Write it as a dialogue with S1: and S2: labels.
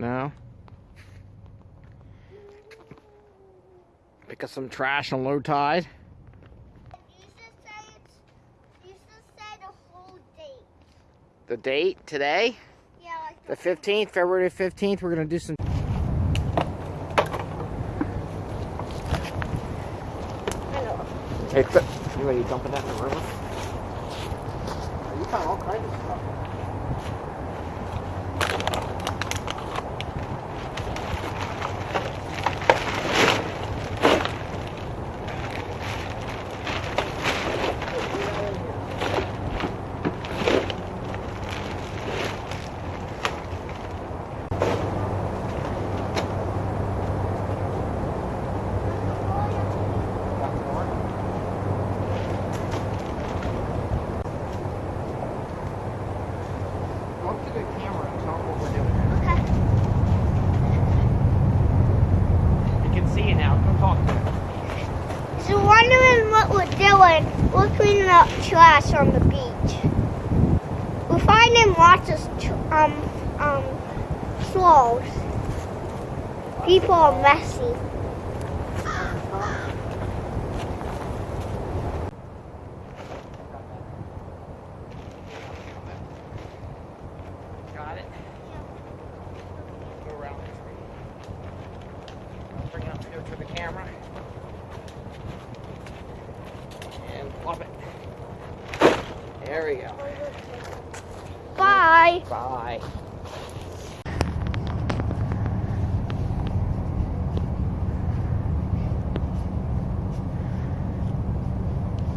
S1: No? Pick up some trash on low tide.
S2: The date.
S1: Today,
S2: Yeah, like
S1: the 15th, February 15th, we're to do some. Hey, th- you ready to dump it in the river? You found all kinds of stuff. Go up to the camera and tell them what we're doing.
S2: Okay.
S1: You can see it now. Come talk to it.
S2: So wondering what we're doing, we're cleaning up trash on the beach. We're finding lots of um um clothes. People are messy.
S1: Got it? Go around the tree. Bring it up here to the camera. And flop it. There we go.
S2: Bye.
S1: Bye.